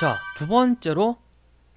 자, 두 번째로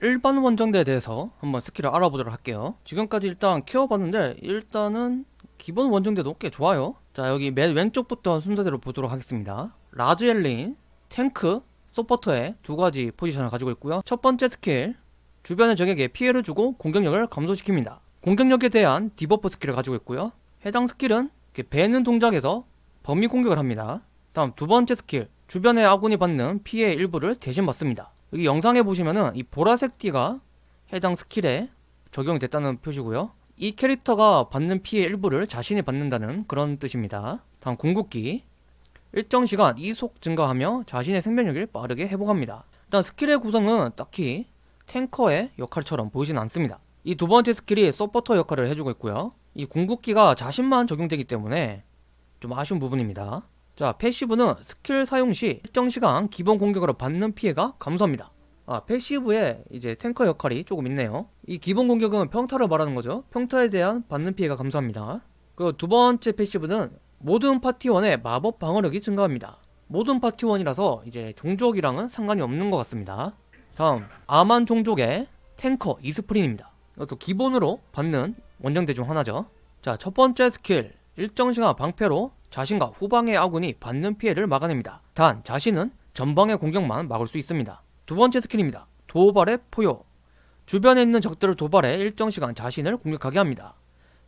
일반 원정대에 대해서 한번 스킬을 알아보도록 할게요. 지금까지 일단 키워봤는데 일단은 기본 원정대도 꽤 좋아요. 자, 여기 맨 왼쪽부터 순서대로 보도록 하겠습니다. 라즈 엘린, 탱크, 서포터의 두 가지 포지션을 가지고 있고요. 첫 번째 스킬, 주변의 적에게 피해를 주고 공격력을 감소시킵니다. 공격력에 대한 debuff 스킬을 가지고 있고요. 해당 스킬은 베는 동작에서 범위 공격을 합니다. 다음 두 번째 스킬, 주변의 아군이 받는 피해의 일부를 대신 받습니다. 여기 영상에 보시면은 이 보라색 띠가 해당 스킬에 적용이 됐다는 표시고요. 이 캐릭터가 받는 피해 일부를 자신이 받는다는 그런 뜻입니다. 다음 궁극기 일정 시간 이속 증가하며 자신의 생명력을 빠르게 회복합니다. 일단 스킬의 구성은 딱히 탱커의 역할처럼 보이진 않습니다. 이 두 번째 스킬이 서포터 역할을 해주고 있고요. 이 궁극기가 자신만 적용되기 때문에 좀 아쉬운 부분입니다. 자, passive는 스킬 사용 시 일정 시간 기본 공격으로 받는 피해가 감소합니다. 아, passive에 이제 탱커 역할이 조금 있네요. 이 기본 공격은 평타를 말하는 거죠. 평타에 대한 받는 피해가 감소합니다. 그리고 두 번째 passive는 모든 파티원의 마법 방어력이 증가합니다. 모든 파티원이라서 이제 종족이랑은 상관이 없는 것 같습니다. 다음, 아만 종족의 탱커 이스프린입니다. 이것도 기본으로 받는 원정대 중 하나죠. 자, 첫 번째 스킬, 일정 시간 방패로 자신과 후방의 아군이 받는 피해를 막아냅니다. 단 자신은 전방의 공격만 막을 수 있습니다. 두 번째 스킬입니다. 도발의 포효. 주변에 있는 적들을 도발해 일정 시간 자신을 공격하게 합니다.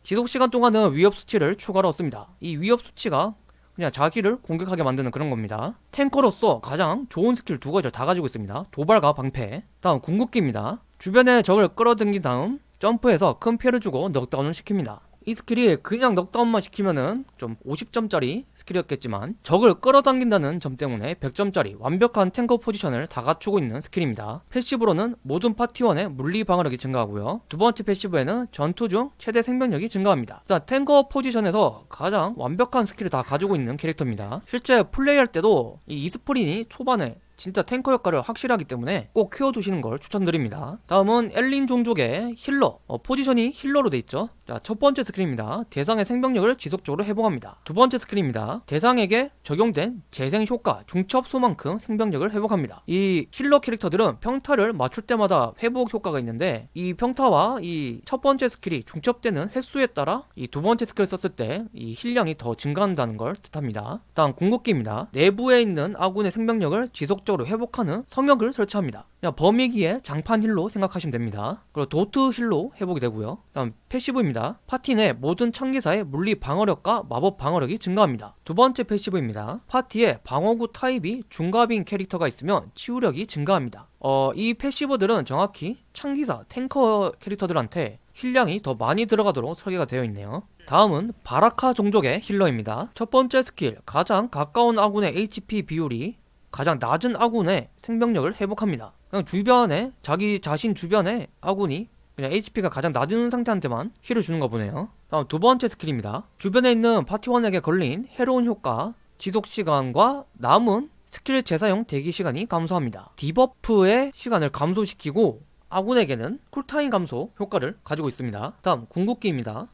지속 시간 동안은 위협 수치를 추가로 얻습니다. 이 위협 수치가 그냥 자기를 공격하게 만드는 그런 겁니다. 탱커로서 가장 좋은 스킬 두 가지를 다 가지고 있습니다. 도발과 방패. 다음 궁극기입니다. 주변에 적을 끌어당긴 다음 점프해서 큰 피해를 주고 넉다운을 시킵니다. 이 스킬이 그냥 넉다운만 시키면은 좀 50점짜리 스킬이었겠지만 적을 끌어당긴다는 점 때문에 100점짜리 완벽한 탱커 포지션을 다 갖추고 있는 스킬입니다. passive로는 모든 파티원의 물리 방어력이 증가하고요. 두 번째 passive에는 전투 중 최대 생명력이 증가합니다. 자, 탱커 포지션에서 가장 완벽한 스킬을 다 가지고 있는 캐릭터입니다. 실제 플레이할 때도 이 이스프린이 초반에 진짜 탱커 역할을 확실하기 때문에 꼭 키워두시는 걸 추천드립니다. 다음은 엘린 종족의 healer 어, 포지션이 healer로 돼 있죠. 자, 첫 번째 스킬입니다. 대상의 생명력을 지속적으로 회복합니다. 두 번째 스킬입니다. 대상에게 적용된 재생 효과 중첩수만큼 생명력을 회복합니다. 이 healer 캐릭터들은 평타를 맞출 때마다 회복 효과가 있는데 이 평타와 이 첫 번째 스킬이 중첩되는 횟수에 따라 이 두 번째 스킬을 썼을 때 이 heal량이 더 증가한다는 걸 뜻합니다. 다음 궁극기입니다. 내부에 있는 아군의 생명력을 지속 적으로 회복하는 성역을 설치합니다. 그냥 범위기의 장판 heal로 생각하시면 됩니다. 그리고 dot heal로 회복이 되고요. 다음 passive입니다. 파티 내 모든 창기사의 물리 방어력과 마법 방어력이 증가합니다. 두 번째 passive입니다. 파티에 방어구 타입이 중갑인 캐릭터가 있으면 치유력이 증가합니다. 어, 이 passive들은 정확히 창기사, 탱커 캐릭터들한테 heal량이 더 많이 들어가도록 설계가 되어 있네요. 다음은 바라카 종족의 healer입니다. 첫 번째 스킬, 가장 가까운 아군의 HP 비율이 가장 낮은 아군의 생명력을 회복합니다. 그냥 주변에 자기 자신 주변에 아군이 그냥 HP가 가장 낮은 상태한테만 heal을 주는 거 보네요. 다음 두 번째 스킬입니다. 주변에 있는 파티원에게 걸린 해로운 효과, 지속 시간과 남은 스킬 재사용 대기 시간이 감소합니다. debuff의 시간을 감소시키고 아군에게는 쿨타임 감소 효과를 가지고 있습니다. 다음 궁극기입니다.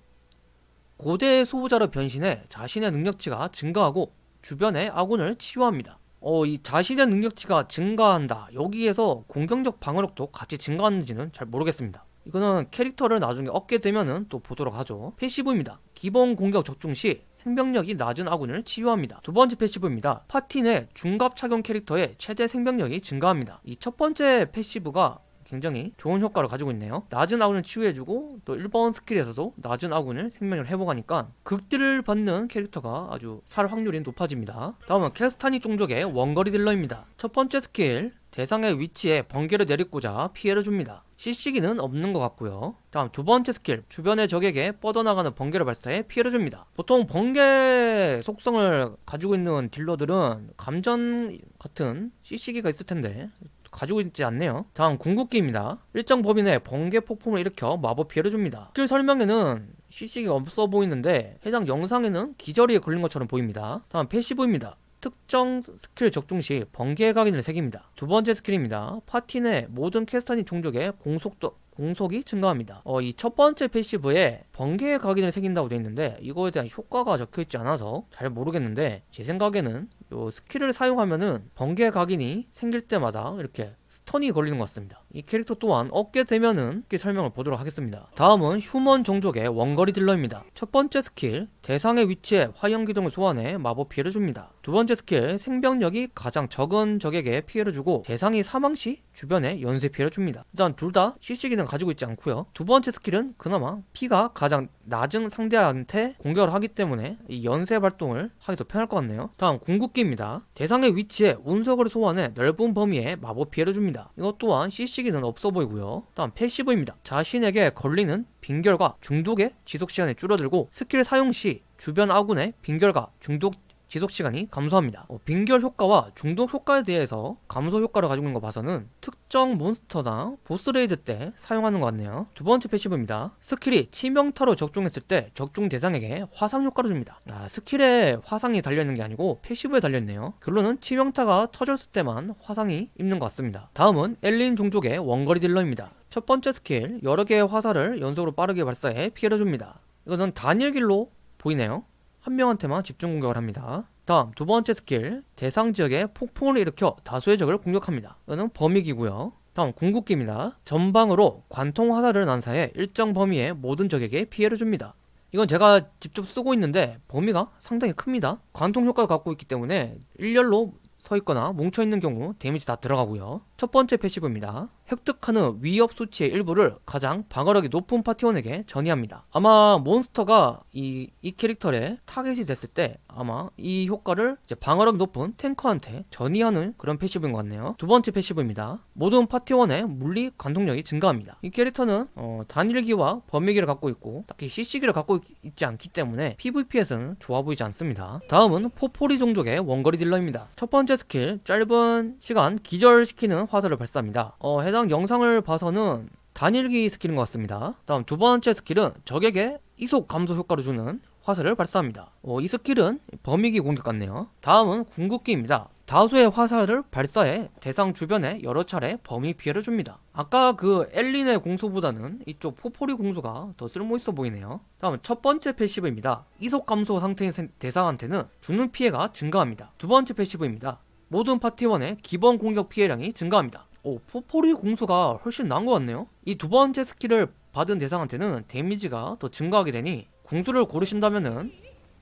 고대의 수호자로 변신해 자신의 능력치가 증가하고 주변의 아군을 치유합니다. 어, 이 자신의 능력치가 증가한다. 여기에서 공격력 방어력도 같이 증가하는지는 잘 모르겠습니다. 이거는 캐릭터를 나중에 얻게 되면은 또 보도록 하죠. passive입니다. 기본 공격 적중 시 생명력이 낮은 아군을 치유합니다. 두 번째 passive입니다. 파티 내 중갑 착용 캐릭터의 최대 생명력이 증가합니다. 이 첫 번째 passive가 굉장히 좋은 효과를 가지고 있네요. 낮은 아군을 치유해주고 또 1번 스킬에서도 낮은 아군을 생명을 회복하니까 극딜을 받는 캐릭터가 아주 살 확률이 높아집니다. 다음은 캐스타닉 종족의 원거리 딜러입니다. 첫 번째 스킬 대상의 위치에 번개를 내리꽂아 피해를 줍니다. CC기는 없는 것 같고요. 다음 두 번째 스킬 주변의 적에게 뻗어나가는 번개를 발사해 피해를 줍니다. 보통 번개 속성을 가지고 있는 딜러들은 감전 같은 CC기가 있을 텐데 가지고 있지 않네요. 다음 궁극기입니다. 일정 범위 내 번개 폭풍을 일으켜 마법 피해를 줍니다. 스킬 설명에는 CC기가 없어 보이는데 해당 영상에는 기절에 걸린 것처럼 보입니다. 다음 passive입니다. 특정 스킬 적중 시 번개 각인을 새깁니다. 두 번째 스킬입니다. 파티 내 모든 캐스타닉 종족의 공속도 공속이 증가합니다. 어, 이 첫 번째 passive에 번개 각인을 새긴다고 되어 있는데 이거에 대한 효과가 적혀있지 않아서 잘 모르겠는데 제 생각에는 요 스킬을 사용하면은 번개 각인이 생길 때마다 이렇게 stun이 걸리는 것 같습니다. 이 캐릭터 또한 얻게 되면은 이 설명을 보도록 하겠습니다. 다음은 human 종족의 원거리 딜러입니다. 첫 번째 스킬 대상의 위치에 화염 기둥을 소환해 마법 피해를 줍니다. 두 번째 스킬 생명력이 가장 적은 적에게 피해를 주고 대상이 사망 시 주변에 연쇄 피해를 줍니다. 일단 둘 다 CC 기능 가지고 있지 않고요. 두 번째 스킬은 그나마 피가 가장 낮은 상대한테 공격을 하기 때문에 이 연쇄 발동을 하기 더 편할 것 같네요. 다음 궁극기입니다. 대상의 위치에 운석을 소환해 넓은 범위에 마법 피해를 줍니다. 이것 또한 CC기는 없어 보이고요. 다음 passive입니다. 자신에게 걸리는 빙결과 중독의 지속 시간이 줄어들고 스킬 사용 시 주변 아군의 빙결과 중독 지속 시간이 감소합니다. 어, 빙결 효과와 중독 효과에 대해서 감소 효과를 가지고 있는 거 봐서는 특정 몬스터나 보스 레이드 때 사용하는 것 같네요. 두 번째 passive입니다. 스킬이 치명타로 적중했을 때 적중 대상에게 화상 효과를 줍니다. 아, 스킬에 화상이 달려있는 게 아니고 passive에 달려있네요. 결론은 치명타가 터졌을 때만 화상이 입는 것 같습니다. 다음은 엘린 종족의 원거리 딜러입니다. 첫 번째 스킬 여러 개의 화살을 연속으로 빠르게 발사해 피해를 줍니다. 이거는 단일기로 보이네요. 한 명한테만 집중 공격을 합니다. 다음 두 번째 스킬 대상 지역에 폭풍을 일으켜 다수의 적을 공격합니다. 이거는 범위기고요. 다음 궁극기입니다. 전방으로 관통 화살을 난사해 일정 범위의 모든 적에게 피해를 줍니다. 이건 제가 직접 쓰고 있는데 범위가 상당히 큽니다. 관통 효과를 갖고 있기 때문에 일렬로 서 있거나 뭉쳐 있는 경우 데미지 다 들어가고요. 첫 번째 passive입니다. 획득하는 위협 수치의 일부를 가장 방어력이 높은 파티원에게 전이합니다. 아마 몬스터가 이, 이 캐릭터에 타겟이 됐을 때 아마 이 효과를 이제 방어력 높은 탱커한테 전이하는 그런 passive인 것 같네요. 두 번째 passive입니다. 모든 파티원의 물리 관통력이 증가합니다. 이 캐릭터는 어, 단일기와 범위기를 갖고 있고 딱히 CC기를 갖고 있, 지 않기 때문에 PVP에서는 좋아 보이지 않습니다. 다음은 포포리 종족의 원거리 딜러입니다. 첫 번째 스킬 짧은 시간 기절시키는 화살을 발사합니다. 어, 해당 영상을 봐서는 단일기 스킬인 것 같습니다. 다음 두 번째 스킬은 적에게 이속 감소 효과를 주는 화살을 발사합니다. 어, 이 스킬은 범위기 공격 같네요. 다음은 궁극기입니다. 다수의 화살을 발사해 대상 주변에 여러 차례 범위 피해를 줍니다. 아까 그 엘린의 궁수보다는 이쪽 포포리 궁수가 더 쓸모있어 보이네요. 다음 첫 번째 passive입니다. 이속 감소 상태인 대상한테는 주는 피해가 증가합니다. 두 번째 passive입니다. 모든 파티원의 기본 공격 피해량이 증가합니다. 오, 포포리 궁수가 훨씬 나은 것 같네요. 이 두 번째 스킬을 받은 대상한테는 데미지가 더 증가하게 되니 궁수를 고르신다면은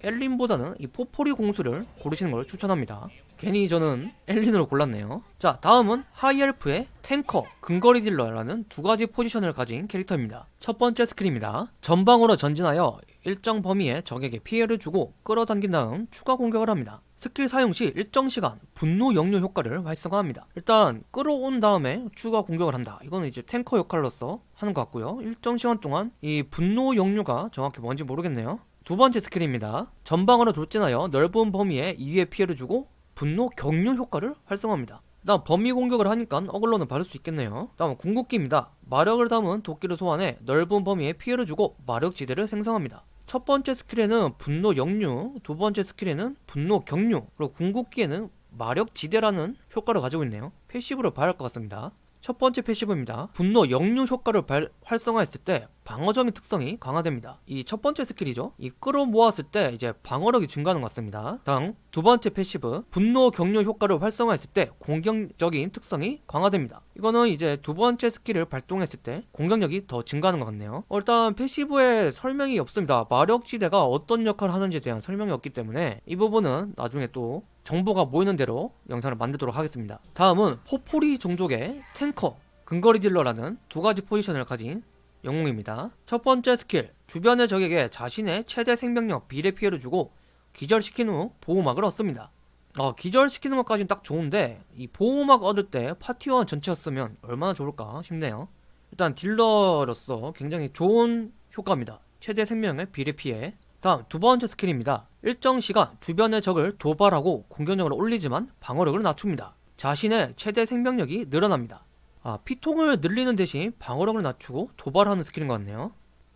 엘린보다는 이 포포리 궁수를 고르시는 걸 추천합니다. 괜히 저는 엘린으로 골랐네요. 자, 다음은 하이엘프의 탱커, 근거리 딜러라는 두 가지 포지션을 가진 캐릭터입니다. 첫 번째 스킬입니다. 전방으로 전진하여 일정 범위의 적에게 피해를 주고 끌어당긴 다음 추가 공격을 합니다. 스킬 사용 시 일정 시간 분노 역류 효과를 활성화합니다. 일단 끌어온 다음에 추가 공격을 한다. 이거는 이제 탱커 역할로서 하는 것 같고요. 일정 시간 동안 이 분노 역류가 정확히 뭔지 모르겠네요. 두 번째 스킬입니다. 전방으로 돌진하여 넓은 범위에 2의 피해를 주고 분노 격류 효과를 활성화합니다. 다음 범위 공격을 하니까 어그로는 받을 수 있겠네요. 다음 궁극기입니다. 마력을 담은 도끼를 소환해 넓은 범위에 피해를 주고 마력 지대를 생성합니다. 첫 번째 스킬에는 분노 역류, 두 번째 스킬에는 분노 격류, 그리고 궁극기에는 마력 지대라는 효과를 가지고 있네요. passive로 봐야 할 것 같습니다. 첫 번째 passive입니다. 분노 역류 효과를 발, 활성화했을 때 방어적인 특성이 강화됩니다. 이 첫 번째 스킬이죠. 이 끌어모았을 때 이제 방어력이 증가하는 것 같습니다. 다음 두 번째 passive 분노 격류 효과를 활성화했을 때 공격적인 특성이 강화됩니다. 이거는 이제 두 번째 스킬을 발동했을 때 공격력이 더 증가하는 것 같네요. 어, 일단 passive에 설명이 없습니다. 마력 지대가 어떤 역할을 하는지에 대한 설명이 없기 때문에 이 부분은 나중에 또 정보가 모이는 대로 영상을 만들도록 하겠습니다. 다음은 포포리 종족의 탱커, 근거리 딜러라는 두 가지 포지션을 가진 영웅입니다. 첫 번째 스킬, 주변의 적에게 자신의 최대 생명력 비례 피해를 주고 기절시킨 후 보호막을 얻습니다. 어, 기절시키는 것까지는 딱 좋은데 이 보호막 얻을 때 파티원 전체였으면 얼마나 좋을까 싶네요. 일단 딜러로서 굉장히 좋은 효과입니다. 최대 생명력 비례 피해 다음 두 번째 스킬입니다. 일정 시간 주변의 적을 도발하고 공격력을 올리지만 방어력을 낮춥니다. 자신의 최대 생명력이 늘어납니다. 아, 피통을 늘리는 대신 방어력을 낮추고 도발하는 스킬인 것 같네요.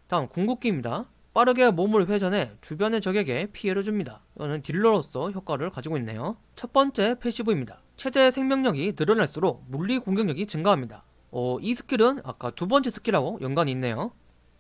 다음 궁극기입니다. 빠르게 몸을 회전해 주변의 적에게 피해를 줍니다. 이거는 딜러로서 효과를 가지고 있네요. 첫 번째 passive입니다. 최대 생명력이 늘어날수록 물리 공격력이 증가합니다. 어, 이 스킬은 아까 두 번째 스킬하고 연관이 있네요.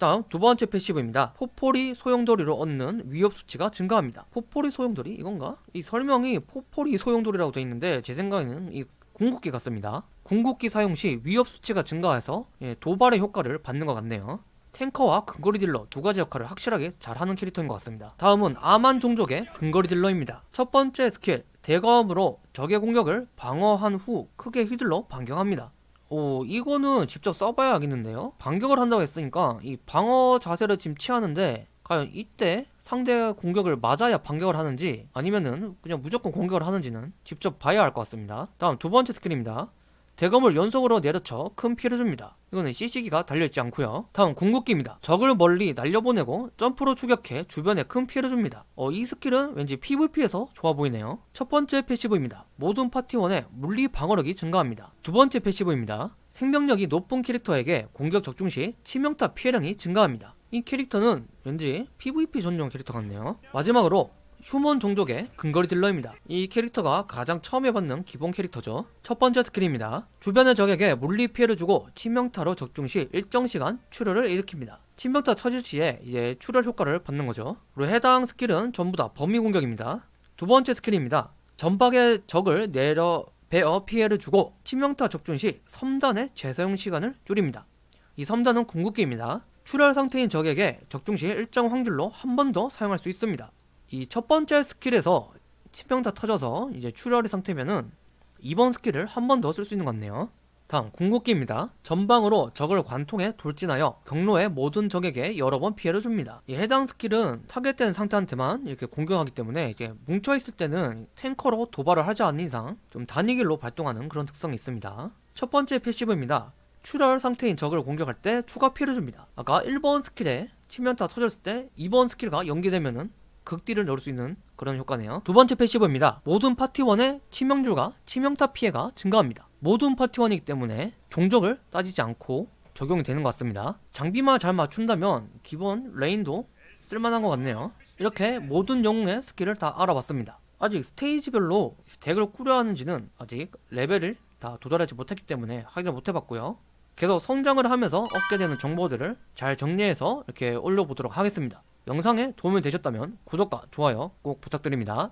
다음 두 번째 passive입니다. 포포리 소용돌이로 얻는 위협 수치가 증가합니다. 포포리 소용돌이 이건가? 이 설명이 포포리 소용돌이라고 되어 있는데 제 생각에는 이 궁극기 같습니다. 궁극기 사용 시 위협 수치가 증가해서 예, 도발의 효과를 받는 것 같네요. 탱커와 근거리 딜러 두 가지 역할을 확실하게 잘하는 캐릭터인 것 같습니다. 다음은 아만 종족의 근거리 딜러입니다. 첫 번째 스킬 대검으로 적의 공격을 방어한 후 크게 휘둘러 반격합니다. 오 이거는 직접 써봐야 하겠는데요? 반격을 한다고 했으니까 이 방어 자세를 지금 취하는데 과연 이때 상대 공격을 맞아야 반격을 하는지 아니면은 그냥 무조건 공격을 하는지는 직접 봐야 할 것 같습니다. 다음 두 번째 스킬입니다 대검을 연속으로 내려쳐 큰 피해를 줍니다. 이거는 CC기가 달려있지 않고요. 다음 궁극기입니다. 적을 멀리 날려보내고 점프로 추격해 주변에 큰 피해를 줍니다. 어, 이 스킬은 왠지 PVP에서 좋아 보이네요. 첫 번째 passive입니다. 모든 파티원의 물리 방어력이 증가합니다. 두 번째 passive입니다. 생명력이 높은 캐릭터에게 공격 적중 시 치명타 피해량이 증가합니다. 이 캐릭터는 왠지 PVP 전용 캐릭터 같네요. 마지막으로 휴먼 종족의 근거리 딜러입니다. 이 캐릭터가 가장 처음 해봤는 기본 캐릭터죠. 첫 번째 스킬입니다. 주변의 적에게 물리 피해를 주고 치명타로 적중 시 일정 시간 출혈을 일으킵니다. 치명타 터질 시에 이제 출혈 효과를 받는 거죠. 그리고 해당 스킬은 전부 다 범위 공격입니다. 두 번째 스킬입니다. 전방의 적을 내려 베어 피해를 주고 치명타 적중 시 섬단의 재사용 시간을 줄입니다. 이 섬단은 궁극기입니다. 출혈 상태인 적에게 적중 시 일정 확률로 한 번 더 사용할 수 있습니다. 이 첫 번째 스킬에서 치명타 터져서 이제 출혈의 상태면은 이번 스킬을 한 번 더 쓸 수 있는 것 같네요. 다음 궁극기입니다. 전방으로 적을 관통해 돌진하여 경로의 모든 적에게 여러 번 피해를 줍니다. 이 해당 스킬은 타겟된 상태한테만 이렇게 공격하기 때문에 이제 뭉쳐 있을 때는 탱커로 도발을 하지 않는 이상 좀 단일기로 발동하는 그런 특성이 있습니다. 첫 번째 passive입니다. 출혈 상태인 적을 공격할 때 추가 피해를 줍니다. 아까 1번 스킬에 치명타 터졌을 때 2번 스킬과 연계되면은 극딜을 넣을 수 있는 그런 효과네요. 두 번째 passive입니다. 모든 파티원의 치명주가 치명타 피해가 증가합니다. 모든 파티원이기 때문에 종족을 따지지 않고 적용이 되는 것 같습니다. 장비만 잘 맞춘다면 기본 레인도 쓸만한 것 같네요. 이렇게 모든 영웅의 스킬을 다 알아봤습니다. 아직 스테이지별로 덱을 꾸려야 하는지는 아직 레벨을 다 도달하지 못했기 때문에 확인을 못 해봤고요. 계속 성장을 하면서 얻게 되는 정보들을 잘 정리해서 이렇게 올려보도록 하겠습니다. 영상에 도움이 되셨다면 구독과 좋아요 꼭 부탁드립니다.